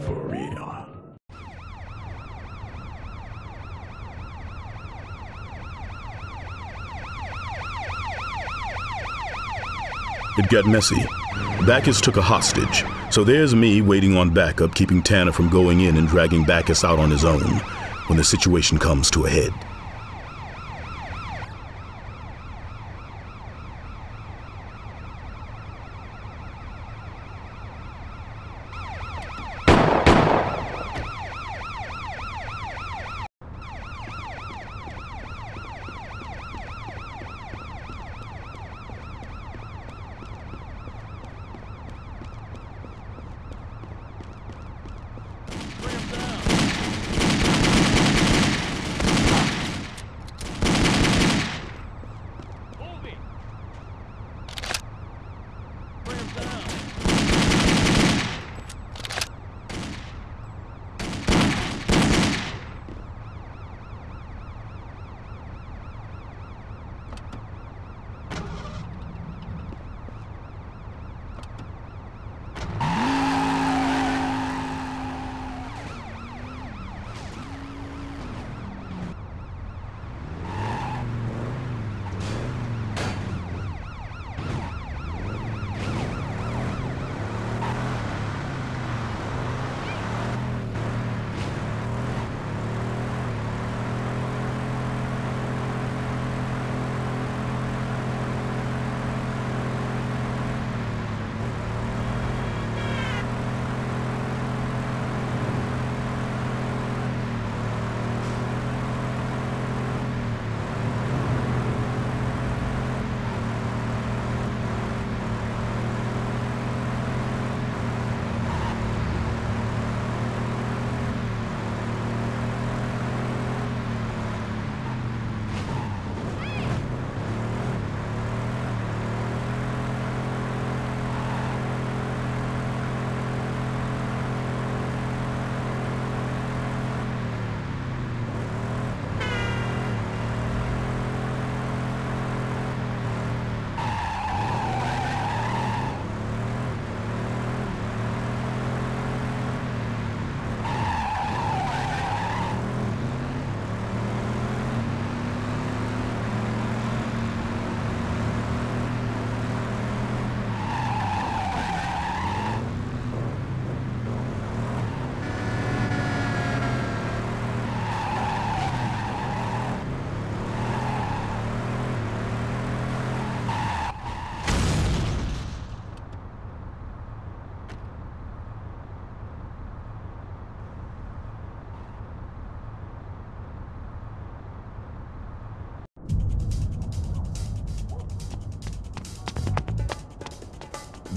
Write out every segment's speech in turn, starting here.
for. It got messy. Bacchus took a hostage, so there's me waiting on backup, keeping Tanner from going in and dragging Bacchus out on his own when the situation comes to a head.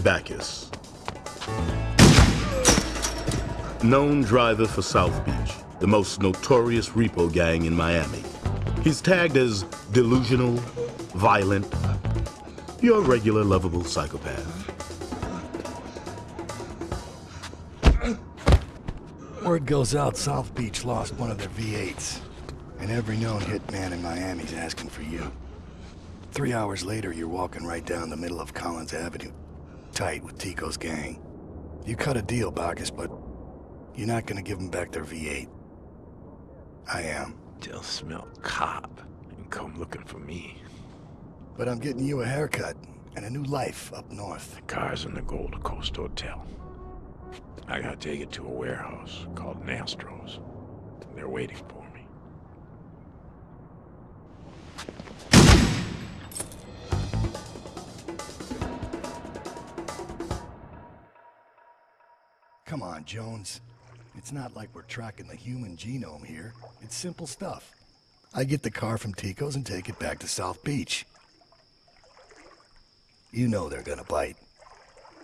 Bacchus. Known driver for South Beach, the most notorious repo gang in Miami. He's tagged as delusional, violent, your regular lovable psychopath. Word goes out South Beach lost one of their V8s. And every known hitman in Miami's asking for you. Three hours later, you're walking right down the middle of Collins Avenue, tight with Tico's gang. You cut a deal, Bacchus, but you're not gonna give them back their V8. I am. They'll smell cop and come looking for me. But I'm getting you a haircut and a new life up north. The car's in the Gold Coast Hotel. I gotta take it to a warehouse called Nastro's. They're waiting for Come on, Jones. It's not like we're tracking the human genome here. It's simple stuff. I get the car from Tico's and take it back to South Beach. You know they're gonna bite.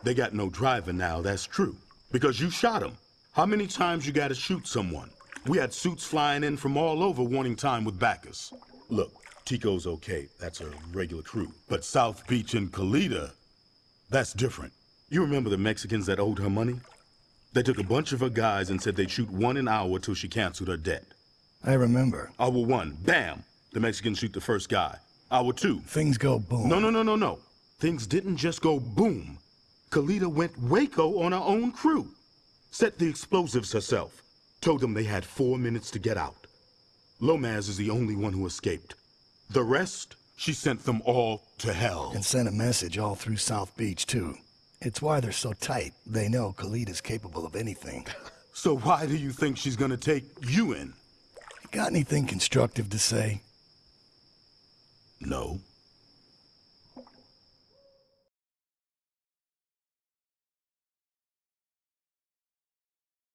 They got no driver now, that's true. Because you shot him. How many times you gotta shoot someone? We had suits flying in from all over wanting time with Bacchus. Look, Tico's okay. That's a regular crew. But South Beach and Calita, that's different. You remember the Mexicans that owed her money? They took a bunch of her guys and said they'd shoot one an hour till she canceled her debt. I remember. Hour one, bam! The Mexicans shoot the first guy. Hour two. Things go boom. No, no, no, no, no. Things didn't just go boom. Calita went Waco on her own crew. Set the explosives herself. Told them they had four minutes to get out. Lomaz is the only one who escaped. The rest, she sent them all to hell. And sent a message all through South Beach, too. It's why they're so tight. They know Calita is capable of anything. So why do you think she's gonna take you in? Got anything constructive to say? No.